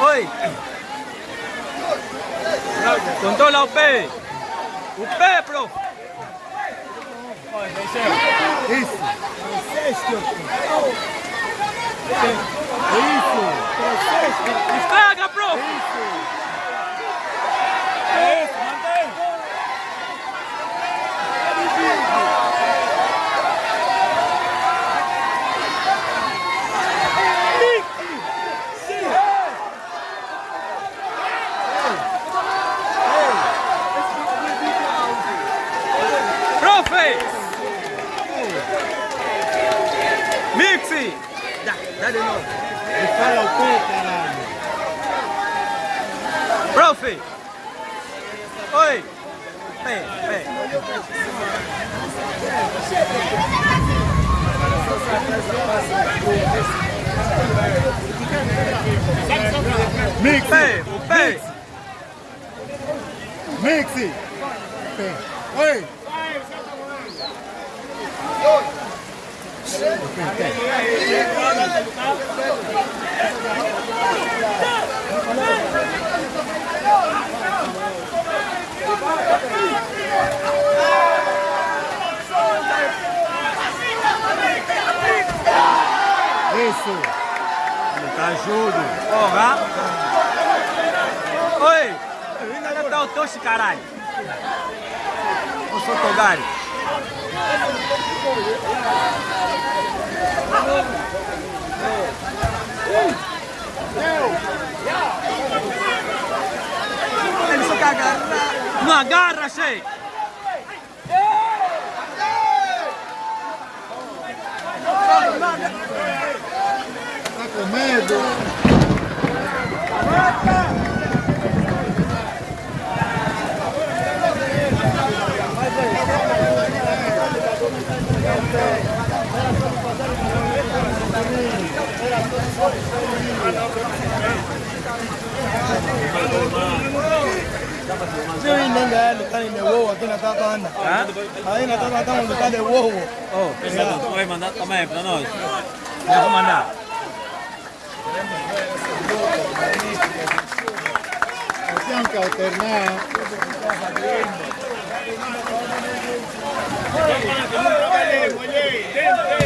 Oi! Controla o pé! O pé, prof! Isso. Isso. Estraga, prof! Profe! Mixi! Dá, dá de novo. Me fala o pé, caralho. Profe! Oi! Pé, pé. Mix. Pé, pé. Mix. Pé. Oi. Isso. Tá ajudo. Porra! Oi! Ainda tá o Toshi, caralho! Eu sou Togari. Ele só agarrar. Não agarra, Shei! Tá com medo? Sio hii lenga ya lutani imewoa kina tata ana. Ha? Haina tata kama lutani wowo. Oh, pesa tu kwa manda kama hivyo na ndio. Na kama nda. Sianka alterna. Dentro.